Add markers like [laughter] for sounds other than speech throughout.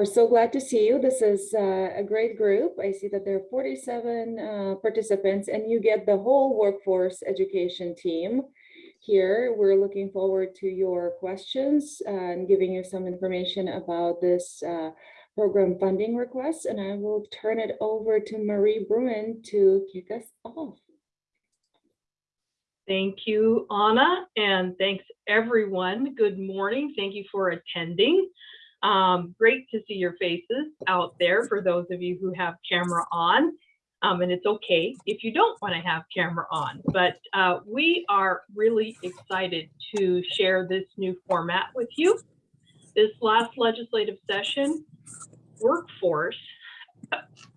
are so glad to see you. This is uh, a great group. I see that there are 47 uh, participants and you get the whole workforce education team here. We're looking forward to your questions and giving you some information about this uh, program funding request. And I will turn it over to Marie Bruin to kick us off. Thank you, Anna, and thanks everyone. Good morning. Thank you for attending. Um, great to see your faces out there for those of you who have camera on. Um, and it's okay if you don't want to have camera on, but uh, we are really excited to share this new format with you. This last legislative session, workforce,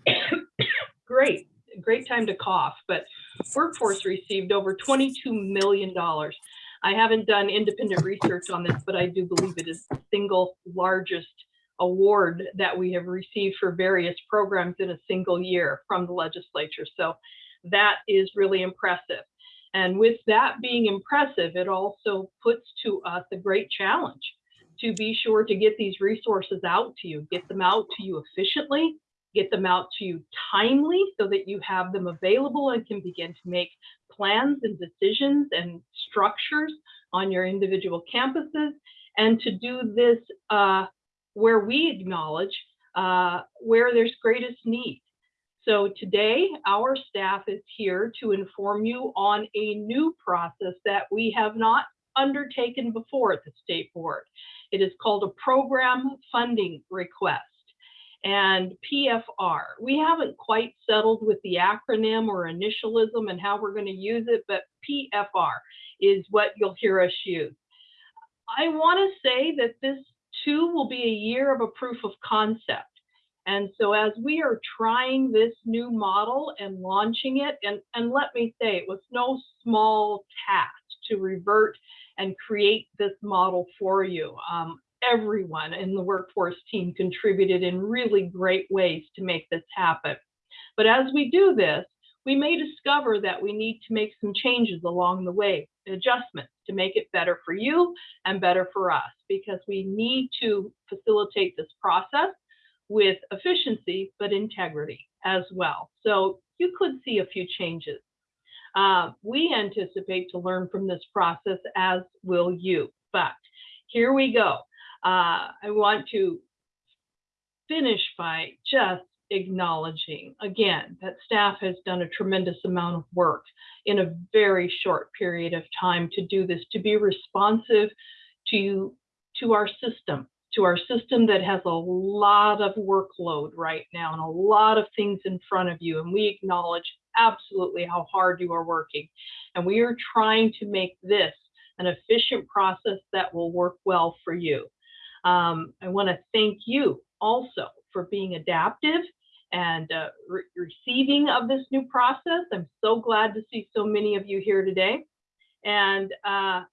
[coughs] great, great time to cough, but workforce received over $22 million. I haven't done independent research on this, but I do believe it is the single largest award that we have received for various programs in a single year from the legislature. So that is really impressive. And with that being impressive, it also puts to us a great challenge to be sure to get these resources out to you, get them out to you efficiently, get them out to you timely so that you have them available and can begin to make plans and decisions and structures on your individual campuses and to do this uh, where we acknowledge uh, where there's greatest need. So today, our staff is here to inform you on a new process that we have not undertaken before at the State Board. It is called a Program Funding Request and PFR. We haven't quite settled with the acronym or initialism and how we're going to use it, but PFR is what you'll hear us use. I want to say that this two will be a year of a proof of concept. And so as we are trying this new model and launching it, and, and let me say, it was no small task to revert and create this model for you. Um, everyone in the workforce team contributed in really great ways to make this happen. But as we do this, we may discover that we need to make some changes along the way, adjustments to make it better for you and better for us, because we need to facilitate this process with efficiency, but integrity as well. So you could see a few changes. Uh, we anticipate to learn from this process, as will you. But here we go. Uh, I want to finish by just acknowledging again that staff has done a tremendous amount of work in a very short period of time to do this, to be responsive to, to our system, to our system that has a lot of workload right now and a lot of things in front of you. And we acknowledge absolutely how hard you are working. And we are trying to make this an efficient process that will work well for you. Um, I want to thank you also for being adaptive and uh, re receiving of this new process. I'm so glad to see so many of you here today and, uh,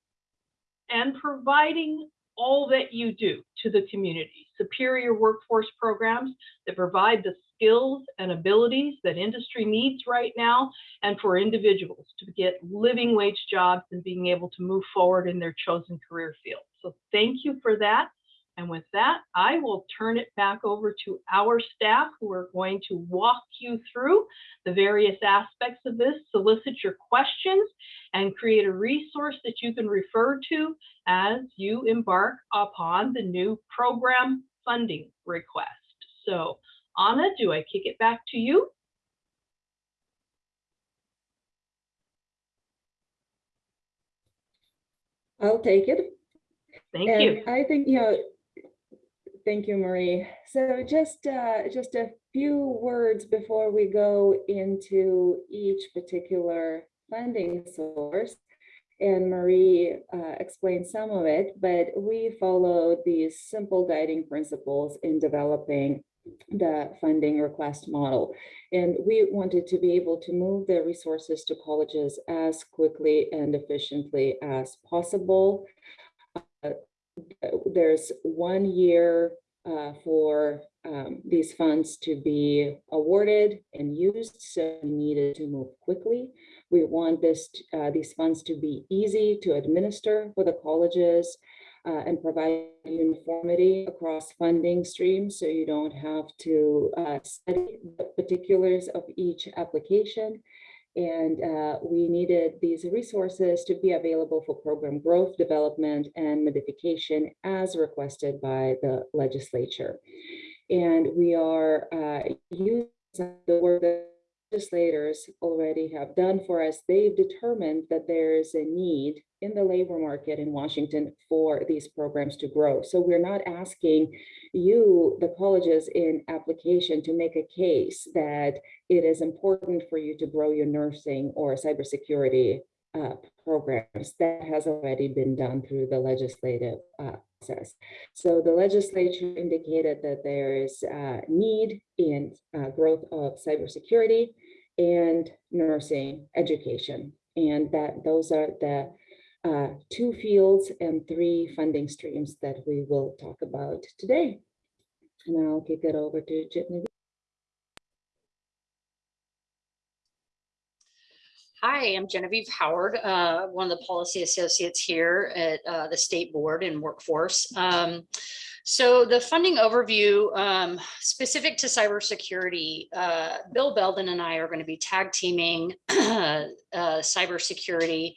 and providing all that you do to the community. Superior workforce programs that provide the skills and abilities that industry needs right now and for individuals to get living wage jobs and being able to move forward in their chosen career field. So thank you for that. And with that, I will turn it back over to our staff who are going to walk you through the various aspects of this, solicit your questions, and create a resource that you can refer to as you embark upon the new program funding request. So Anna, do I kick it back to you? I'll take it. Thank and you. I think, you know, Thank you, Marie. So just uh, just a few words before we go into each particular funding source. And Marie uh, explained some of it, but we followed these simple guiding principles in developing the funding request model. And we wanted to be able to move the resources to colleges as quickly and efficiently as possible. Uh, there's one year uh, for um, these funds to be awarded and used, so we needed to move quickly. We want this uh, these funds to be easy to administer for the colleges. uh, and provide uniformity across funding streams so you don't have to uh, study the particulars of each application. And uh, we needed these resources to be available for program growth, development, and modification as requested by the legislature. And we are uh, using the work that legislators already have done for us. They've determined that there is a need in the labor market in Washington for these programs to grow. So we're not asking you, the colleges in application to make a case that it is important for you to grow your nursing or cybersecurity uh, programs. That has already been done through the legislative uh, process. So the legislature indicated that there is uh, need in uh, growth of cybersecurity and nursing education. And that those are the uh, two fields and three funding streams that we will talk about today. And I'll kick it over to Jitney. Hi, I'm Genevieve Howard, uh, one of the policy associates here at uh, the State Board and Workforce. Um, so the funding overview um, specific to cybersecurity, uh, Bill Belden and I are going to be tag teaming [clears throat] uh, cybersecurity.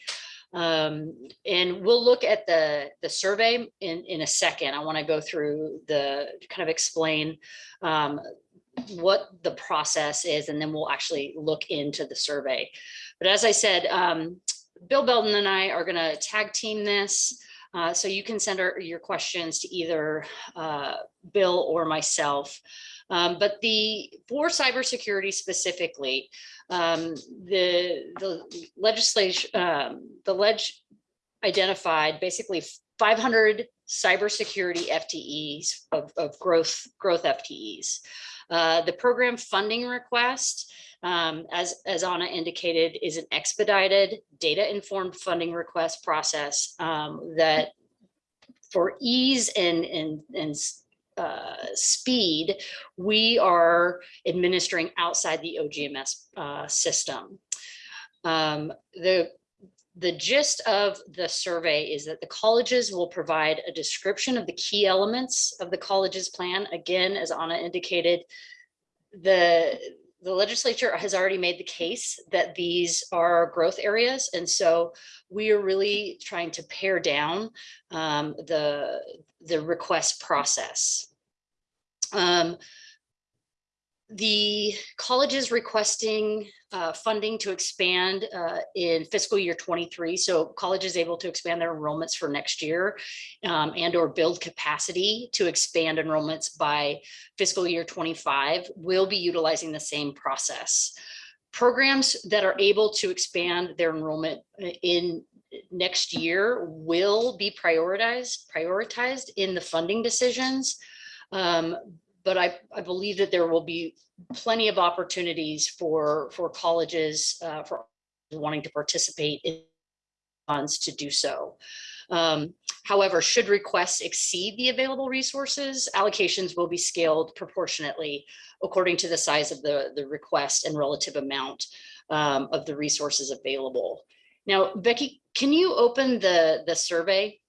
Um, and we'll look at the, the survey in, in a second. I want to go through the kind of explain um, what the process is, and then we'll actually look into the survey. But as I said, um, Bill Belden and I are going to tag team this. Uh, so you can send our, your questions to either uh, Bill or myself. Um, but the for cybersecurity specifically, um, the the legislation, um, the ledge identified basically 500 cybersecurity FTEs of, of growth growth FTEs. Uh, the program funding request um, as, as Anna indicated, is an expedited data-informed funding request process um, that for ease and, and, and uh, speed, we are administering outside the OGMS uh, system. Um, the the gist of the survey is that the colleges will provide a description of the key elements of the college's plan. Again, as Anna indicated, the the legislature has already made the case that these are growth areas. And so we are really trying to pare down um, the, the request process. Um, the colleges requesting uh, funding to expand uh, in fiscal year 23. So college is able to expand their enrollments for next year um, and or build capacity to expand enrollments by fiscal year 25. We'll be utilizing the same process. Programs that are able to expand their enrollment uh, in next year will be prioritized, prioritized in the funding decisions. Um, but I, I believe that there will be plenty of opportunities for, for colleges, uh, for wanting to participate in funds to do so. Um, however, should requests exceed the available resources, allocations will be scaled proportionately according to the size of the, the request and relative amount um, of the resources available. Now, Becky, can you open the, the survey?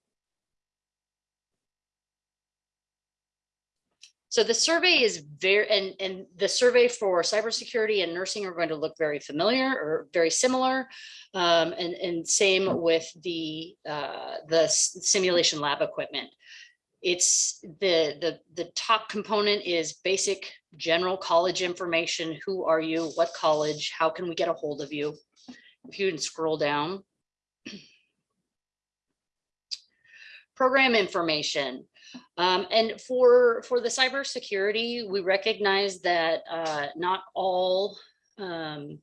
So the survey is very, and, and the survey for cybersecurity and nursing are going to look very familiar or very similar. Um, and, and same with the, uh, the simulation lab equipment. It's the, the, the top component is basic general college information. Who are you? What college? How can we get a hold of you? If you can scroll down. [clears throat] Program information. Um, and for, for the cybersecurity, we recognize that uh, not all, um,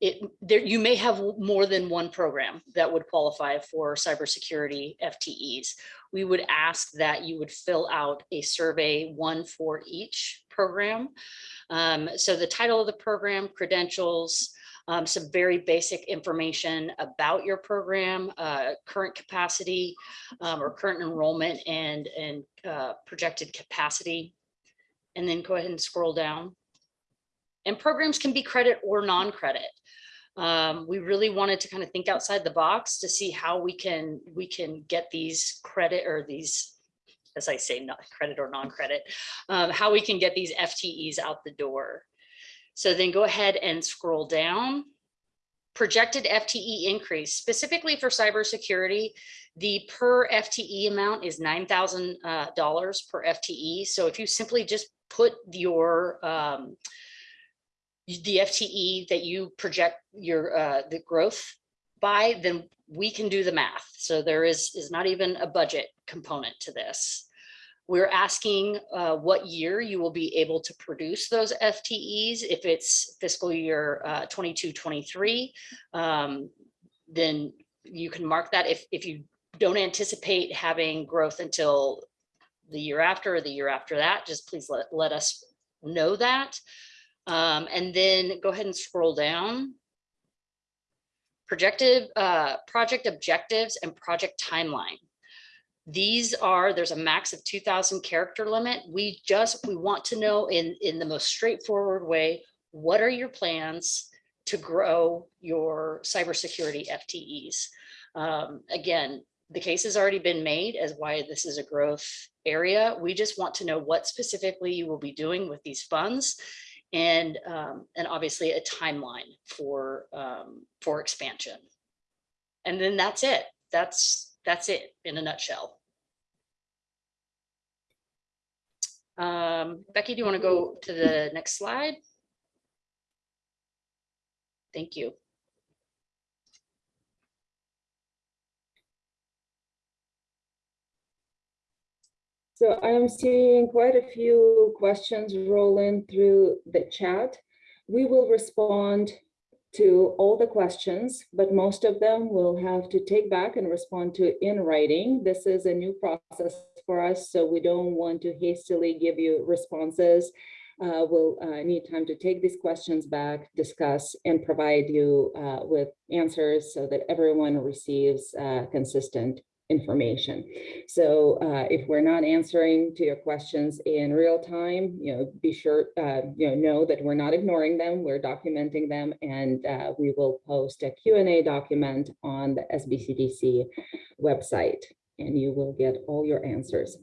it, there, you may have more than one program that would qualify for cybersecurity FTEs. We would ask that you would fill out a survey, one for each program. Um, so the title of the program, credentials, um, some very basic information about your program, uh, current capacity um, or current enrollment and, and uh, projected capacity. And then go ahead and scroll down. And programs can be credit or non-credit. Um, we really wanted to kind of think outside the box to see how we can, we can get these credit or these, as I say, not credit or non-credit, um, how we can get these FTEs out the door. So then go ahead and scroll down. Projected FTE increase specifically for cybersecurity. The per FTE amount is nine thousand uh, dollars per FTE. So if you simply just put your um, the FTE that you project your uh, the growth by, then we can do the math. So there is is not even a budget component to this. We're asking uh, what year you will be able to produce those FTEs. If it's fiscal year uh, 22, 23, um, then you can mark that. If, if you don't anticipate having growth until the year after or the year after that, just please let, let us know that. Um, and then go ahead and scroll down. Projected uh, project objectives and project timeline. These are, there's a max of 2000 character limit. We just, we want to know in, in the most straightforward way, what are your plans to grow your cybersecurity FTEs? Um, again, the case has already been made as why this is a growth area. We just want to know what specifically you will be doing with these funds and, um, and obviously a timeline for, um, for expansion. And then that's it. That's, that's it in a nutshell. Um, Becky, do you want to go to the next slide? Thank you. So I'm seeing quite a few questions rolling through the chat. We will respond to all the questions, but most of them we'll have to take back and respond to in writing. This is a new process for us, so we don't want to hastily give you responses. Uh, we'll uh, need time to take these questions back, discuss, and provide you uh, with answers so that everyone receives uh, consistent information. So uh, if we're not answering to your questions in real time, you know, be sure, uh, you know, know that we're not ignoring them, we're documenting them, and uh, we will post a Q&A document on the SBCTC website, and you will get all your answers.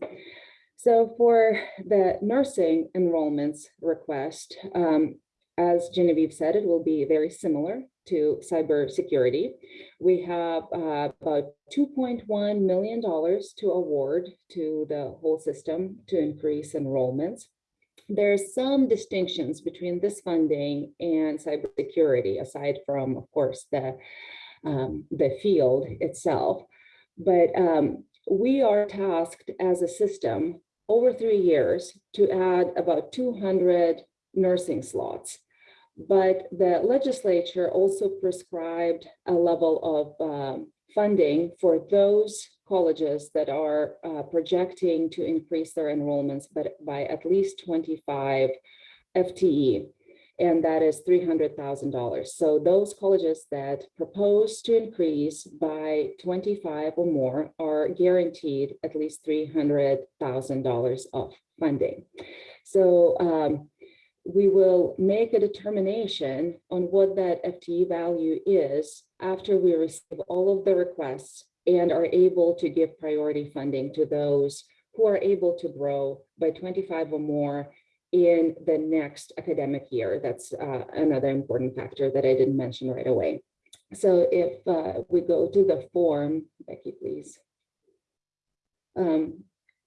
So for the nursing enrollments request, um, as Genevieve said, it will be very similar to cybersecurity. We have uh, about $2.1 million to award to the whole system to increase enrollments. There are some distinctions between this funding and cybersecurity, aside from, of course, the, um, the field itself. But um, we are tasked as a system over three years to add about 200 nursing slots. But the legislature also prescribed a level of um, funding for those colleges that are uh, projecting to increase their enrollments but by at least 25 FTE, and that is $300,000. So those colleges that propose to increase by 25 or more are guaranteed at least $300,000 of funding. So um, we will make a determination on what that FTE value is after we receive all of the requests and are able to give priority funding to those who are able to grow by 25 or more in the next academic year. That's uh, another important factor that I didn't mention right away. So if uh, we go to the form, Becky, please. Um,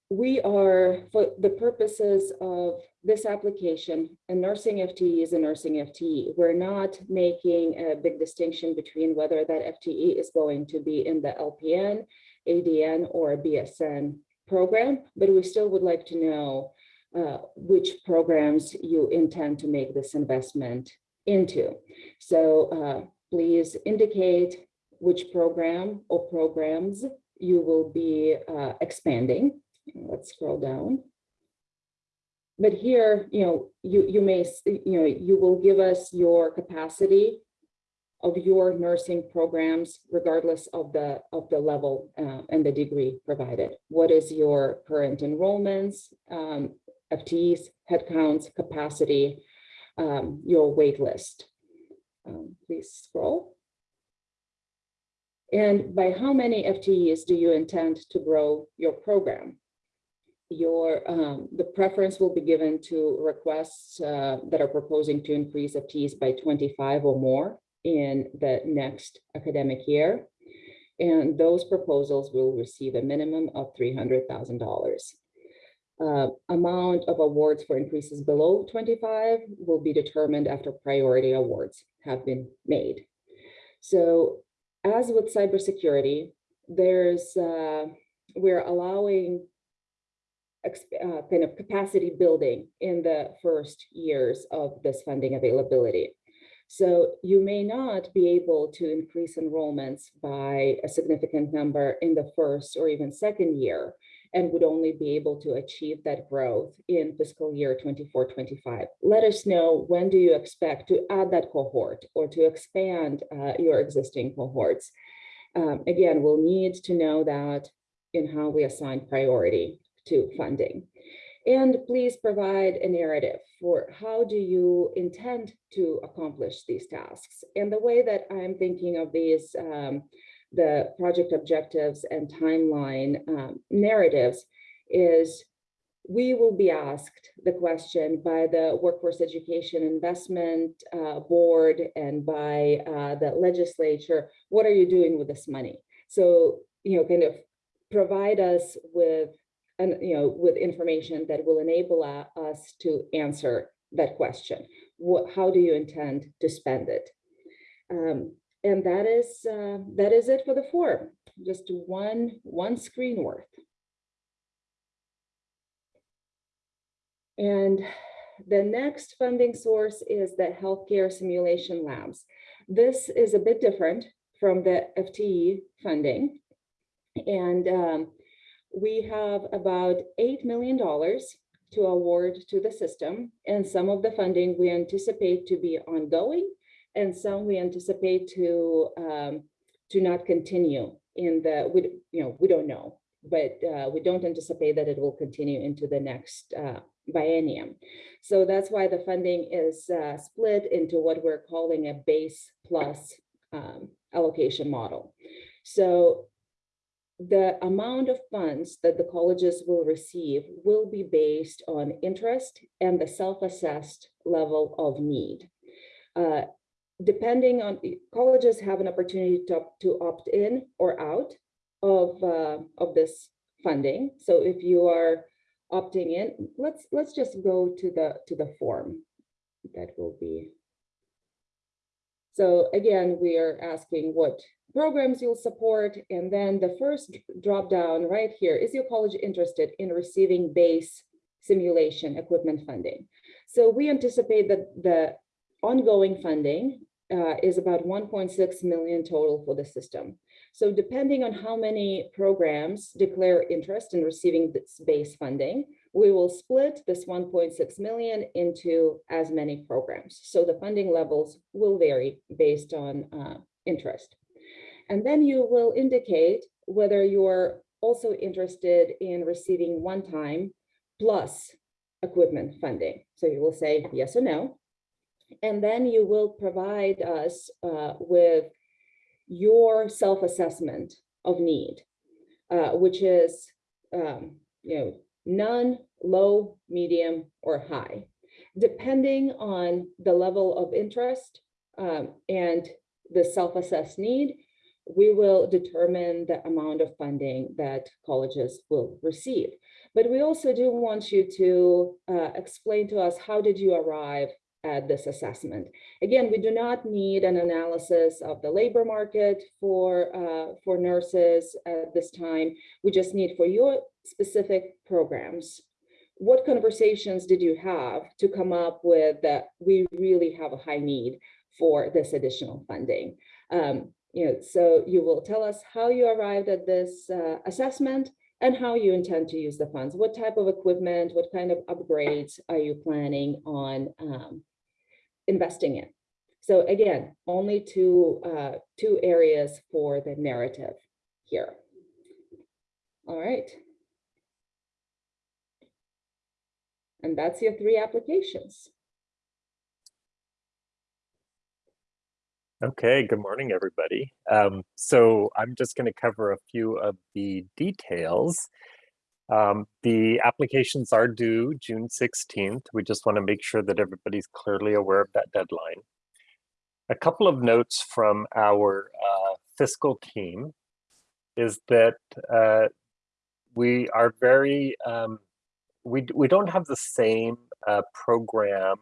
we are, for the purposes of this application, a nursing FTE is a nursing FTE. We're not making a big distinction between whether that FTE is going to be in the LPN, ADN, or BSN program, but we still would like to know uh, which programs you intend to make this investment into. So uh, please indicate which program or programs you will be uh, expanding Let's scroll down. But here, you know, you, you may, you know, you will give us your capacity of your nursing programs, regardless of the of the level uh, and the degree provided. What is your current enrollments, um, FTEs, headcounts, capacity, um, your wait list. Um, Please scroll. And by how many FTEs do you intend to grow your program? Your, um, the preference will be given to requests uh, that are proposing to increase FTEs by 25 or more in the next academic year. And those proposals will receive a minimum of $300,000. Uh, Amount of awards for increases below 25 will be determined after priority awards have been made. So as with cybersecurity, there's, uh, we're allowing uh, kind of capacity building in the first years of this funding availability. So you may not be able to increase enrollments by a significant number in the first or even second year and would only be able to achieve that growth in fiscal year 24, 25. Let us know when do you expect to add that cohort or to expand uh, your existing cohorts. Um, Again, we'll need to know that in how we assign priority to funding. And please provide a narrative for how do you intend to accomplish these tasks? And the way that I'm thinking of these, um, the project objectives and timeline um, narratives is we will be asked the question by the Workforce Education Investment uh, Board and by uh, the legislature, what are you doing with this money? So, you know, kind of provide us with, and you know, with information that will enable us to answer that question. What, how do you intend to spend it? Um, and that is, uh, that is it for the form. Just one, one screen worth. And the next funding source is the healthcare simulation labs. This is a bit different from the FTE funding. And um, we have about $8 million to award to the system. And some of the funding we anticipate to be ongoing and some we anticipate to um, to not continue in the, we, you know, we don't know, but uh, we don't anticipate that it will continue into the next uh, biennium. So that's why the funding is uh, split into what we're calling a base plus um, allocation model. So the amount of funds that the colleges will receive will be based on interest and the self-assessed level of need. Uh, depending on, colleges have an opportunity to, to opt in or out of, uh, of this funding. So if you are opting in, let's, let's just go to the, to the form. That will be. So again, we are asking what programs you'll support. And then the first drop down right here, is your college interested in receiving base simulation equipment funding? So we anticipate that the ongoing funding uh, is about 1.6 million total for the system. So depending on how many programs declare interest in receiving this base funding, we will split this 1.6 million into as many programs. So the funding levels will vary based on uh, interest. And then you will indicate whether you're also interested in receiving one-time plus equipment funding. So you will say yes or no. And then you will provide us uh, with your self-assessment of need, uh, which is, um, you know, none, low, medium, or high, depending on the level of interest um, and the self-assessed need, we will determine the amount of funding that colleges will receive. But we also do want you to uh, explain to us, how did you arrive at this assessment. Again, we do not need an analysis of the labor market for, uh, for nurses at this time. We just need for your specific programs. What conversations did you have to come up with that we really have a high need for this additional funding? Um, you know, so you will tell us how you arrived at this uh, assessment and how you intend to use the funds. What type of equipment, what kind of upgrades are you planning on um, investing in. So again, only two, uh, two areas for the narrative here. All right. And that's your three applications. Okay, good morning, everybody. Um, so I'm just going to cover a few of the details. Um, the applications are due June 16th. We just want to make sure that everybody's clearly aware of that deadline. A couple of notes from our uh, fiscal team is that uh, we are very, um, we, we don't have the same uh, program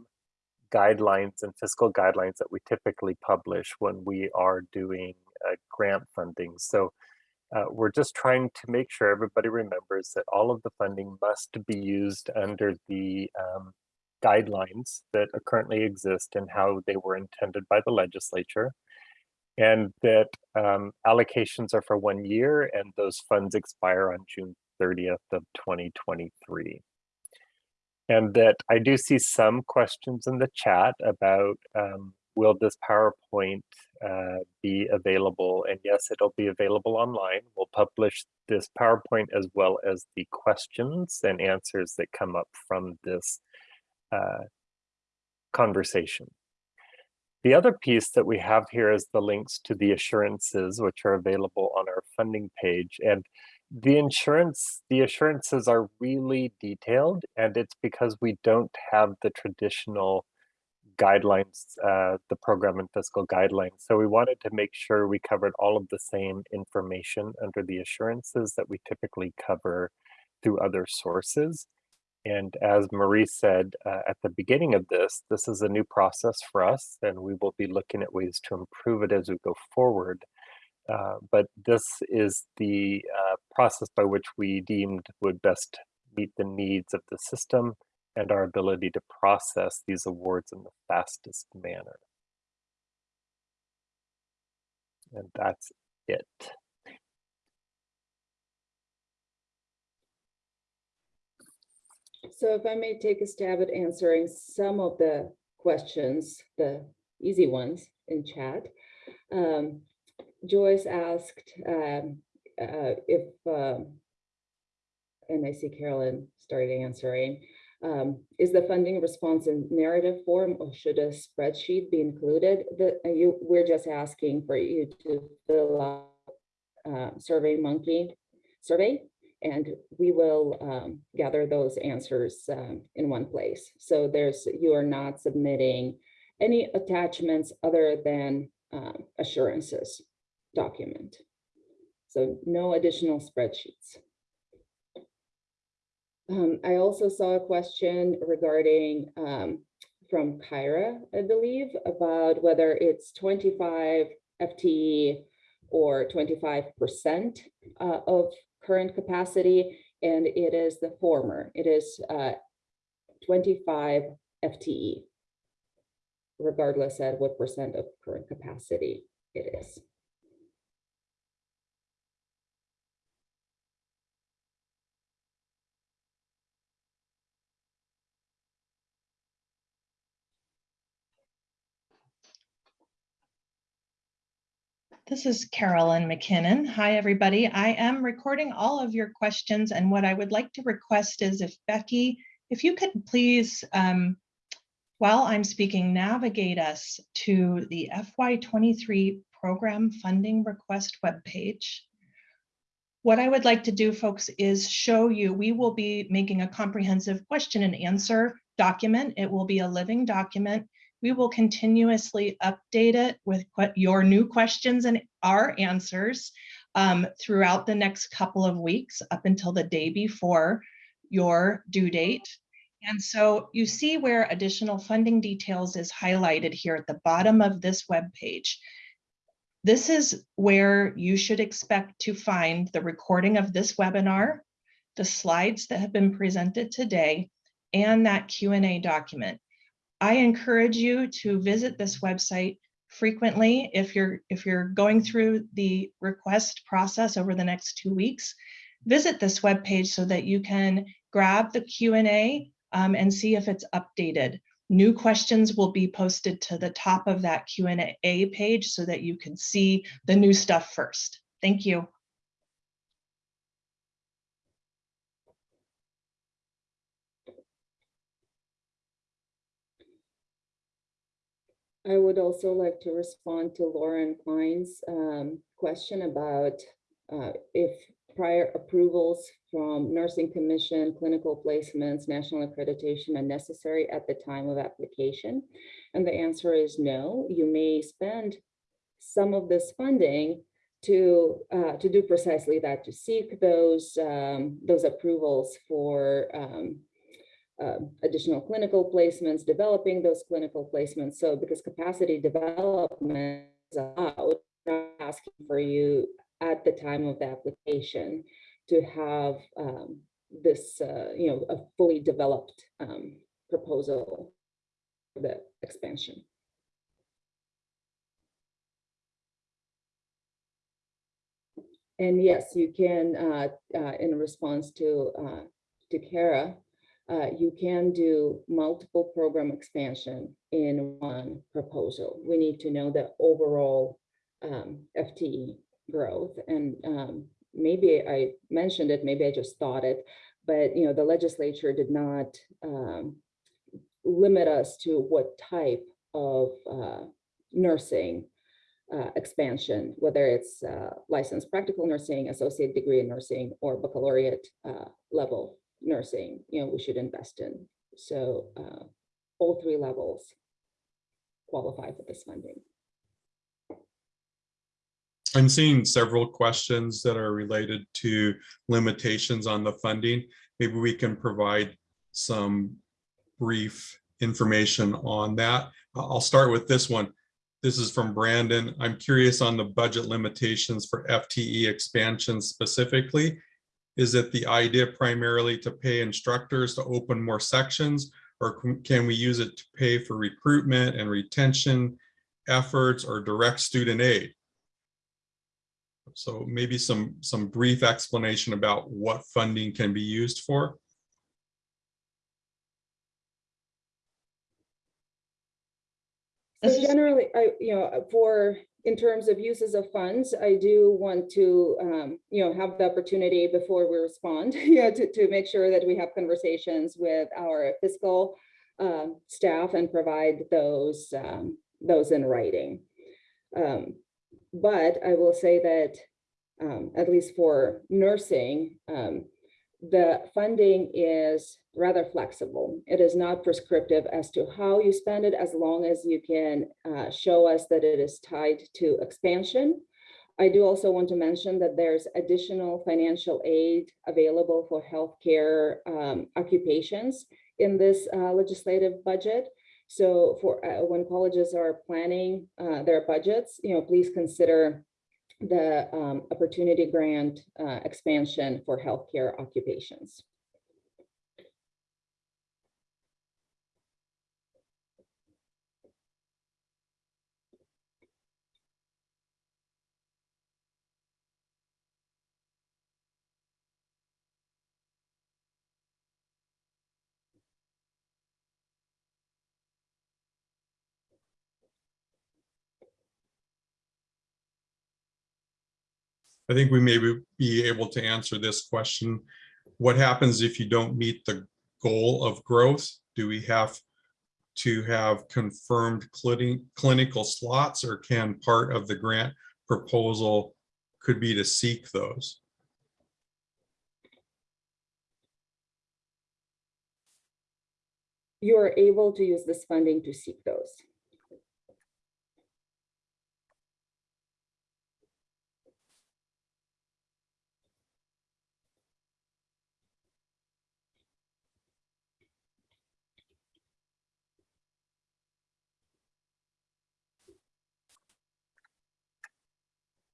guidelines and fiscal guidelines that we typically publish when we are doing uh, grant funding. So uh, we're just trying to make sure everybody remembers that all of the funding must be used under the um, guidelines that currently exist and how they were intended by the legislature. And that um, allocations are for one year and those funds expire on June 30th of 2023 and that I do see some questions in the chat about um, will this PowerPoint uh, be available? And yes, it'll be available online. We'll publish this PowerPoint as well as the questions and answers that come up from this uh, conversation. The other piece that we have here is the links to the assurances, which are available on our funding page. And the insurance, the assurances are really detailed and it's because we don't have the traditional guidelines, uh, the program and fiscal guidelines. So we wanted to make sure we covered all of the same information under the assurances that we typically cover through other sources. And as Marie said uh, at the beginning of this, this is a new process for us and we will be looking at ways to improve it as we go forward. Uh, but this is the uh, process by which we deemed would best meet the needs of the system and our ability to process these awards in the fastest manner. And that's it. So if I may take a stab at answering some of the questions, the easy ones in chat. Um, Joyce asked um, uh, if, um, and I see Carolyn started answering, um, is the funding response in narrative form or should a spreadsheet be included? The, uh, you, we're just asking for you to fill out uh, Survey Monkey survey, and we will um, gather those answers um, in one place. So there's you are not submitting any attachments other than um, assurances document. So no additional spreadsheets. Um, I also saw a question regarding um, from Kyra, I believe, about whether it's 25 FTE or 25% uh, of current capacity, and it is the former. It is uh, 25 FTE, regardless at what percent of current capacity it is. This is Carolyn McKinnon. Hi, everybody. I am recording all of your questions and what I would like to request is if Becky, if you could please, um, while I'm speaking, navigate us to the FY23 program funding request webpage. What I would like to do, folks, is show you, we will be making a comprehensive question and answer document. It will be a living document we will continuously update it with your new questions and our answers um, throughout the next couple of weeks up until the day before your due date. And so you see where additional funding details is highlighted here at the bottom of this web page. This is where you should expect to find the recording of this webinar, the slides that have been presented today, and that Q&A document. I encourage you to visit this website frequently if you're if you're going through the request process over the next two weeks. Visit this web page so that you can grab the q&a um, and see if it's updated. New questions will be posted to the top of that q&a page so that you can see the new stuff first. Thank you I would also like to respond to Lauren Klein's um, question about uh, if prior approvals from nursing commission, clinical placements, national accreditation are necessary at the time of application. And the answer is no. You may spend some of this funding to uh, to do precisely that, to seek those um, those approvals for um, uh, additional clinical placements, developing those clinical placements. So because capacity development is allowed, asking for you at the time of the application to have um, this, uh, you know, a fully developed um, proposal for the expansion. And yes, you can, uh, uh, in response to, uh, to Kara, uh, you can do multiple program expansion in one proposal. We need to know the overall um, FTE growth. And um, maybe I mentioned it, maybe I just thought it, but you know, the legislature did not um, limit us to what type of uh, nursing uh, expansion, whether it's uh, licensed practical nursing, associate degree in nursing, or baccalaureate uh, level nursing, you know, we should invest in. So uh, all three levels qualify for this funding. I'm seeing several questions that are related to limitations on the funding. Maybe we can provide some brief information on that. I'll start with this one. This is from Brandon. I'm curious on the budget limitations for FTE expansion specifically. Is it the idea primarily to pay instructors to open more sections? Or can- we use it to pay for recruitment and retention efforts or direct student aid? So maybe some, some brief explanation about what funding can be used for. So generally, I, you know, for, in terms of uses of funds, I do want to, um, you know, have the opportunity before we respond, [laughs] you know, to, to make sure that we have conversations with our fiscal um, staff and provide those, um, those in writing. Um, But I will say that, um, at least for nursing, um, the funding is rather flexible. It is not prescriptive as to how you spend it, as long as you can uh, show us that it is tied to expansion. I do also want to mention that there's additional financial aid available for healthcare um, occupations in this uh, legislative budget. So for uh, when colleges are planning uh, their budgets, you know, please consider the um, opportunity grant uh, expansion for healthcare occupations. I think we may be- able to answer this question. What happens if you don't meet the goal of growth? Do we have to have confirmed clini- clinical slots or can part of the grant proposal could be to seek those? You are able to use this funding to seek those.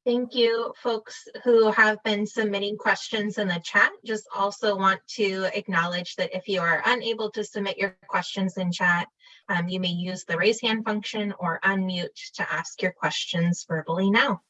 Thank you, folks who have been submitting questions in the chat. Just also want to acknowledge that if you are unable to submit your questions in chat, um, you may use the raise hand function or unmute to ask your questions verbally now.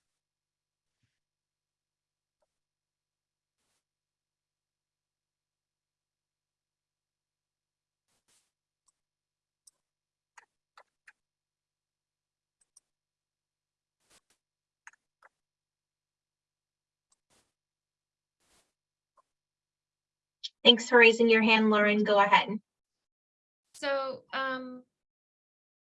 Thanks for raising your hand, Lauren. Go ahead. So, um,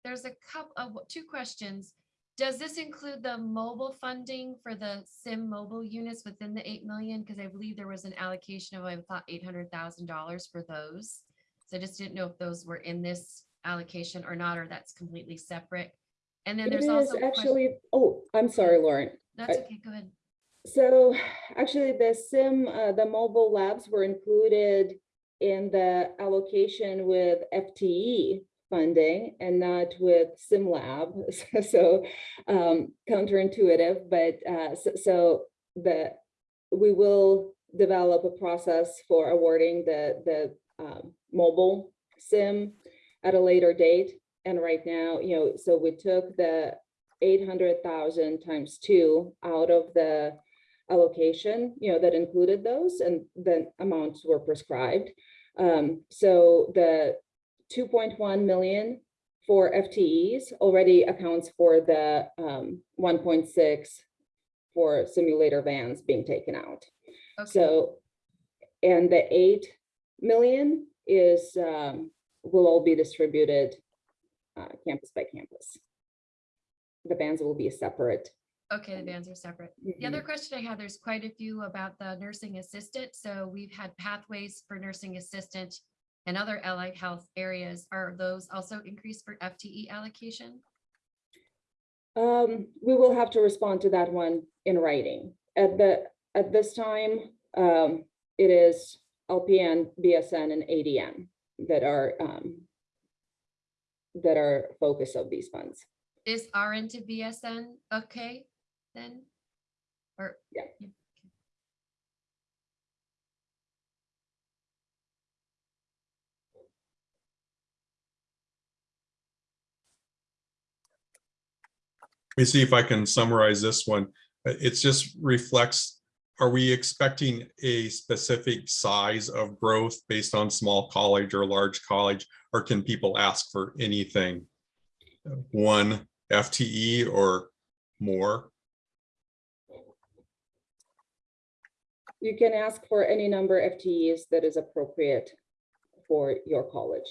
there's there's a couple of, two questions. Does this include the mobile funding for the SIM mobile units within the eight million? Because I believe there was an allocation of, I thought, eight hundred thousand dollars for those. So I just didn't know if those were in this allocation or not, or that's completely separate. And then It there's also. actually, oh, I'm sorry, Lauren. That's I- okay, go ahead. So actually, the SIM, uh, the mobile labs were included in the allocation with FTE funding and not with SIM lab. [laughs] So um, counterintuitive, but uh, so, so the, we will develop a process for awarding the, the um, mobile SIM at a later date. And right now, you know, so we took the 800,000 times two out of the allocation, you know, that included those and the amounts were prescribed. Um, so the two point one million for FTEs already accounts for the um one point six for simulator vans being taken out. Okay, So, and the eight million is um will all be distributed uh campus by campus. The vans will be separate. Okay, the bands are separate. The other question I had, there's quite a few about the nursing assistant. So we've had pathways for nursing assistant and other allied health areas. Are those also increased for FTE allocation? Um, we will have to respond to that one in writing. At the, at this time, um, it is LPN, BSN, and ADN that are, um, that are focus of these funds. Is RN to BSN okay then? Or? Yeah. okay. Let me see if I can summarize this one. It just reflects, are we expecting a specific size of growth based on small college or large college? Or can people ask for anything? One FTE or more? You can ask for any number of FTEs that is appropriate for your college.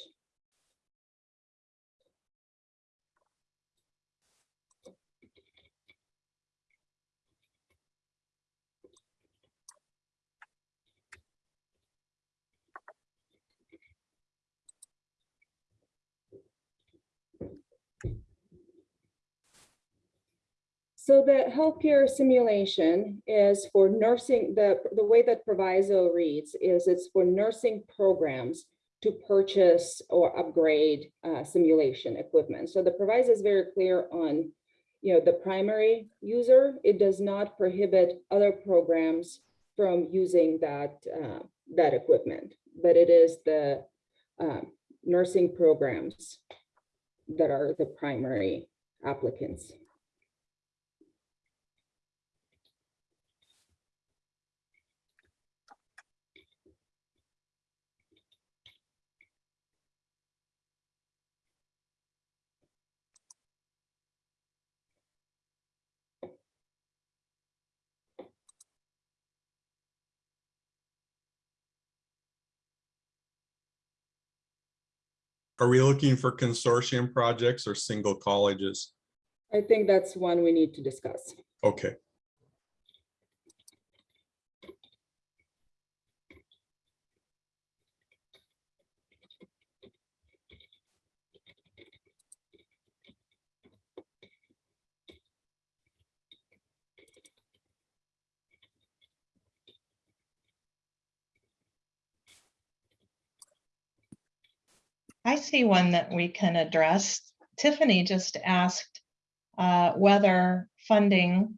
So the healthcare simulation is for nursing, the, the way that proviso reads is it's for nursing programs to purchase or upgrade uh, simulation equipment. So the proviso is very clear on, you know, the primary user. It does not prohibit other programs from using that, uh, that equipment, but it is the um, nursing programs that are the primary applicants. Are we looking for consortium projects or single colleges? I think that's one we need to discuss. Okay, I see one that we can address. Tiffany just asked uh, whether funding,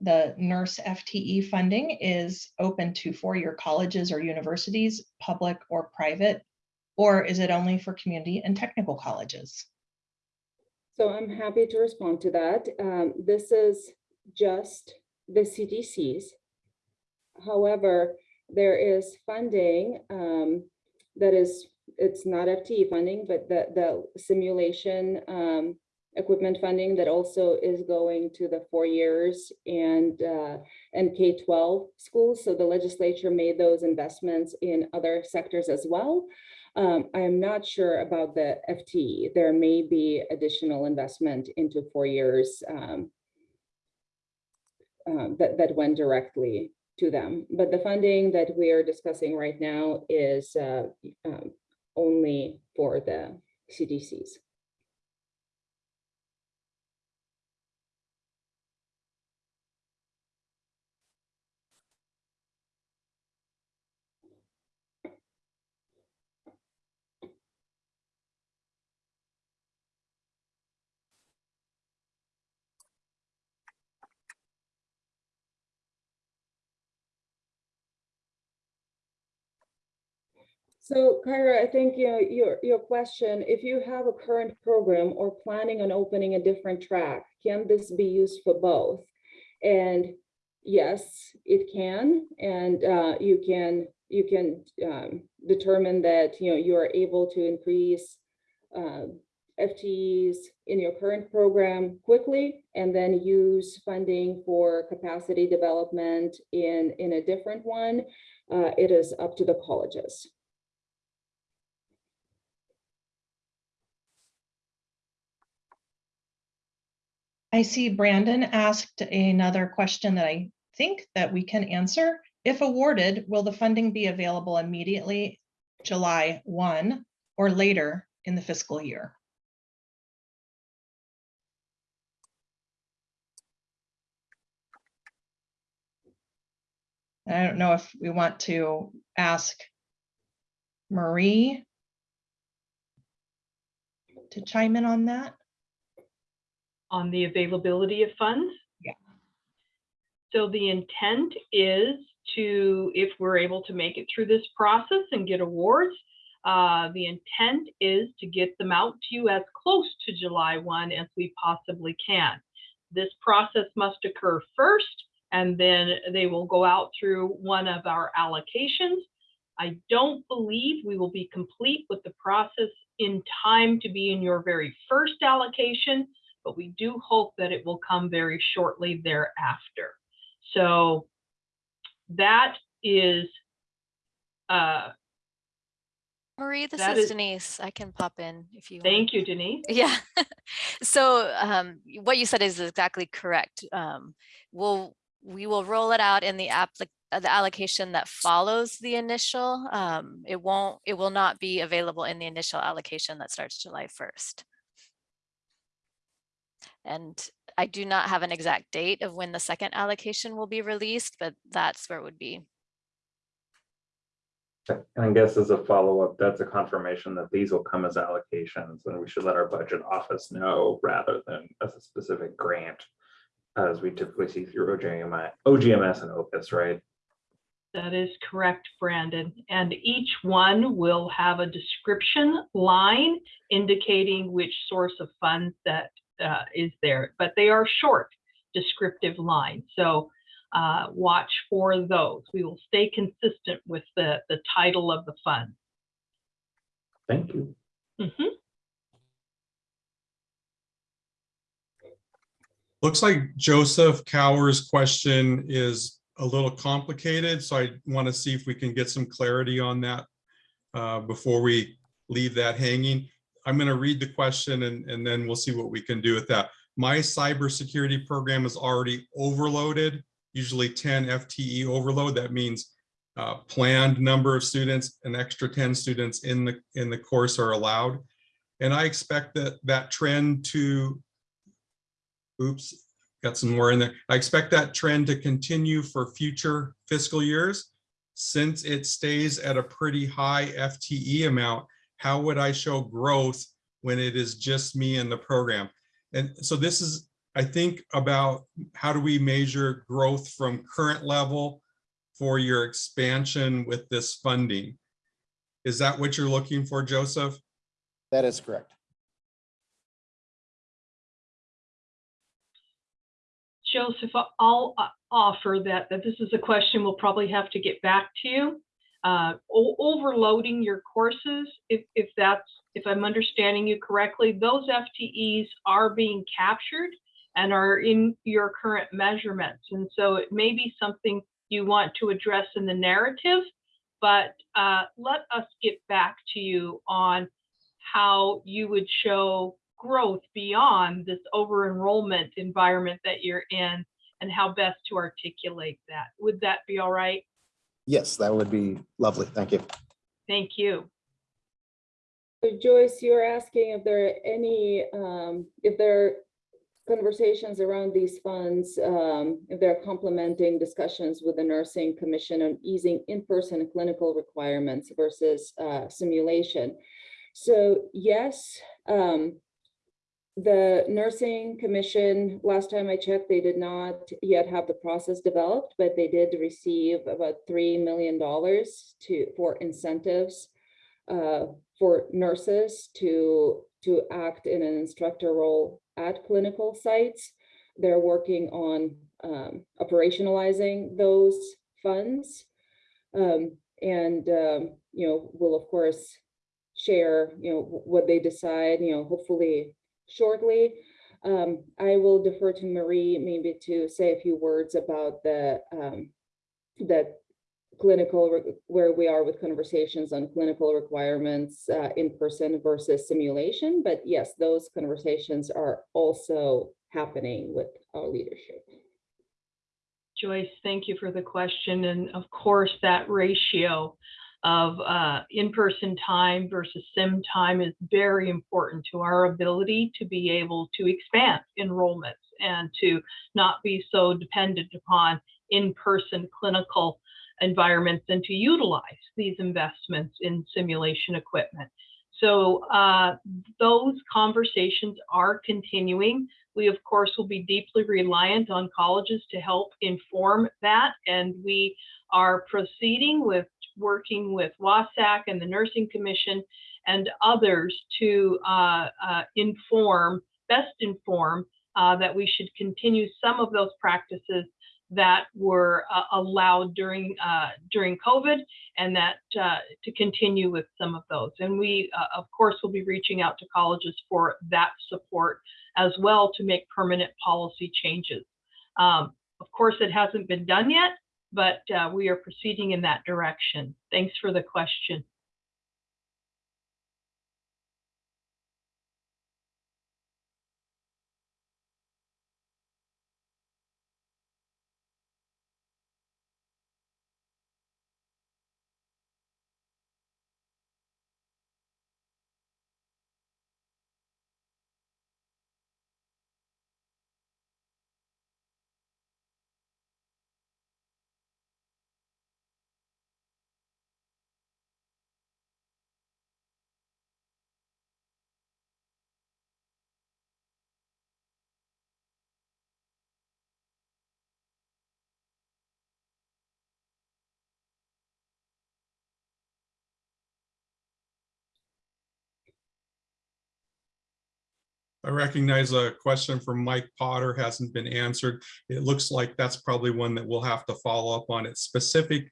the nurse FTE funding is open to four-year colleges or universities, public or private, or is it only for community and technical colleges? So I'm happy to respond to that. Um, This is just the CTC's. However, there is funding um, that is, it's not FTE funding, but the, the simulation um, equipment funding that also is going to the four years and, uh, and K-12 schools. So the legislature made those investments in other sectors as well. Um, I am not sure about the FTE. There may be additional investment into four years um, um, that, that went directly to them. But the funding that we are discussing right now is uh, um, only for the CTCs. So Kyra, I think you know, your, your question, if you have a current program or planning on opening a different track, can this be used for both? And yes, it can, and uh, you can, you can um, determine that, you know, you are able to increase uh, FTEs in your current program quickly and then use funding for capacity development in, in a different one. Uh, It is up to the colleges. I see Brandon asked another question that I think that we can answer. If awarded, will the funding be available immediately July 1 or later in the fiscal year? I don't know if we want to ask Marie to chime in on that. On the availability of funds. Yeah. So the intent is to, if we're able to make it through this process and get awards, uh, the intent is to get them out to you as close to July 1 as we possibly can. This process must occur first, and then they will go out through one of our allocations. I don't believe we will be complete with the process in time to be in your very first allocation, but we do hope that it will come very shortly thereafter. So that is, uh, Marie, this is is- Denise. I can pop in if you want. thank you, Denise. [laughs] Yeah. so um, what you said is exactly correct. Um, we'll we will roll it out in the applic uh, the allocation that follows the initial. Um, it won't. It will not be available in the initial allocation that starts July first. And I do not have an exact date of when the second allocation will be released, but that's where it would be. And I guess as a follow-up, that's a confirmation that these will come as allocations and we should let our budget office know rather than as a specific grant. As we typically see through OGMI, OGMS and Opus, right? That is correct, Brandon. And each one will have a description line indicating which source of funds that uh, is there, but they are short descriptive lines. So uh, watch for those. We will stay consistent with the, the title of the fund. Thank you. Mhm. Looks like Joseph Cower's question is a little complicated, so I want to see if we can get some clarity on that uh, before we leave that hanging. I'm going to read the question and, and then we'll see what we can do with that. My cybersecurity program is already overloaded, usually 10 FTE overload. That means uh, planned number of students, an extra 10 students in the, in the course are allowed. And I expect that that trend to oops, got some more in there. I expect that trend to continue for future fiscal years. Since it stays at a pretty high FTE amount, how would I show growth when it is just me in the program? And so this is, I think about how do we measure growth from current level for your expansion with this funding? Is that what you're looking for, Joseph? That is correct. Joseph, I'll uh, offer that, that this is a question we'll probably have to get back to you. Uh, Overloading your courses, if, if that's, if I'm understanding you correctly, those FTEs are being captured and are in your current measurements. And so it may be something you want to address in the narrative but uh, let us get back to you on how you would show growth beyond this over enrollment environment that you're in and how best to articulate that. Would that be all right? Yes, that would be lovely. Thank you. Thank you. So Joyce, you're asking if there are any, um, if there are conversations around these funds, um, if they're complementing discussions with the nursing commission on easing in-person clinical requirements versus, uh, simulation. So yes, um, the nursing commission, last time I checked, they did not yet have the process developed, but they did receive about $3 million to, for incentives uh, for nurses to, to act in an instructor role at clinical sites. They're working on um, operationalizing those funds. Um, and, um, you know, we'll of course share, you know, what they decide, you know, hopefully shortly. Um, I will defer to Marie maybe to say a few words about the, um, the clinical, where we are with conversations on clinical requirements uh, in person versus simulation. But yes, those conversations are also happening with our leadership. Joyce, thank you for the question. And of course, that ratio of uh, in-person time versus sim time is very important to our ability to be able to expand enrollments and to not be so dependent upon in-person clinical environments and to utilize these investments in simulation equipment. So uh, those conversations are continuing. We, of course, will be deeply reliant on colleges to help inform that. And we are proceeding with working with WASAC and the Nursing Commission and others to uh, uh, inform, best inform, uh, that we should continue some of those practices that were uh, allowed during uh, during COVID, and that uh, to continue with some of those. And we, of course, will be reaching out to colleges for that support as well to make permanent policy changes. Um, of course, it hasn't been done yet, but uh, we are proceeding in that direction. Thanks for the question. I recognize a question from Mike Potter hasn't been answered. It looks like that's probably one that we'll have to follow up on. It's specific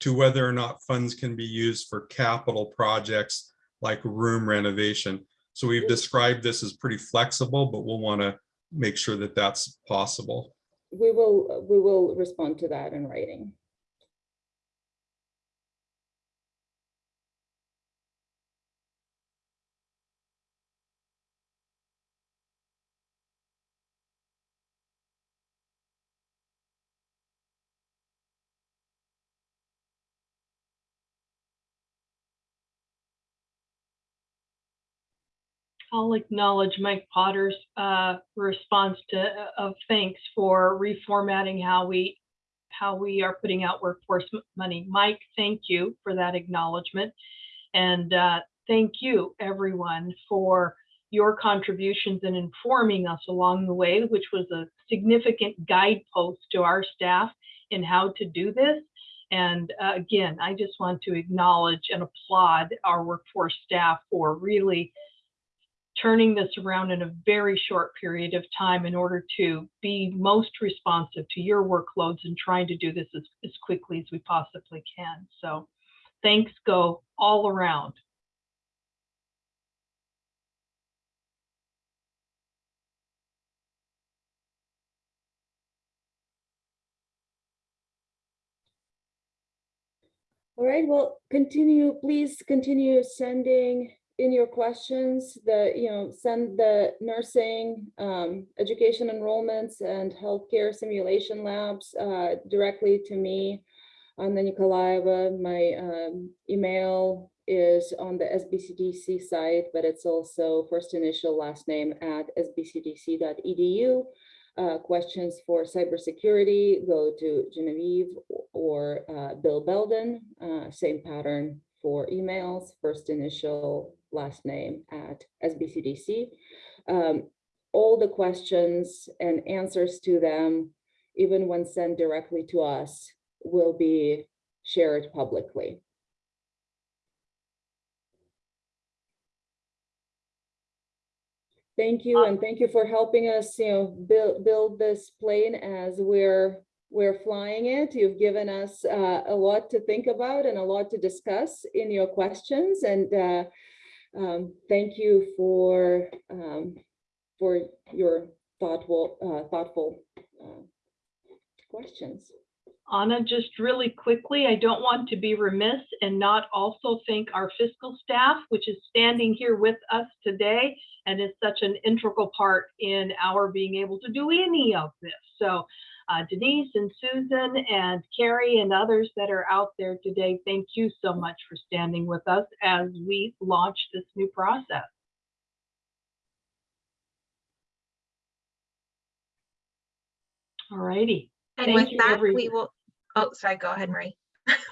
to whether or not funds can be used for capital projects like room renovation. So we've described this as pretty flexible, but we'll want to make sure that that's possible. We will, we will respond to that in writing. I'll acknowledge Mike Potter's uh, response to uh, of thanks for reformatting how we how we are putting out workforce money. Mike, thank you for that acknowledgement, and uh, thank you everyone for your contributions in informing us along the way, which was a significant guidepost to our staff in how to do this. And uh, again, I just want to acknowledge and applaud our workforce staff for really turning this around in a very short period of time in order to be most responsive to your workloads and trying to do this as, as quickly as we possibly can. So thanks go all around. All right, well, continue, please continue sending in your questions, the, you know, send the nursing, um, education enrollments and healthcare simulation labs, uh, directly to me. Anna Nikolaeva, my, um, email is on the SBCTC site, but it's also first initial, last name at sbctc.edu. Uh, questions for cybersecurity, go to Genevieve or uh, Bill Belden. Uh, same pattern for emails, first initial, last name at SBCTC. Um, all the questions and answers to them, even when sent directly to us, will be shared publicly. Thank you, and thank you for helping us, you know, build, build this plane as we're, we're flying it. You've given us uh, a lot to think about and a lot to discuss in your questions, and uh, um, thank you for, um, for your thoughtful, uh, thoughtful uh, questions. Anna, just really quickly, I don't want to be remiss and not also thank our fiscal staff, which is standing here with us today and is such an integral part in our being able to do any of this. So uh, Denise and Susan and Carrie and others that are out there today, thank you so much for standing with us as we launch this new process. All righty, And Thank with you, that, everyone. we will, oh, sorry, go ahead, Marie.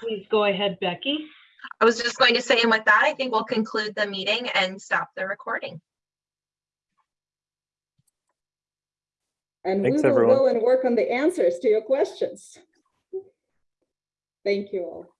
please go ahead, Becky. I was just going to say, and with that, I think we'll conclude the meeting and stop the recording. And we will everyone. go and work on the answers to your questions. Thank you all.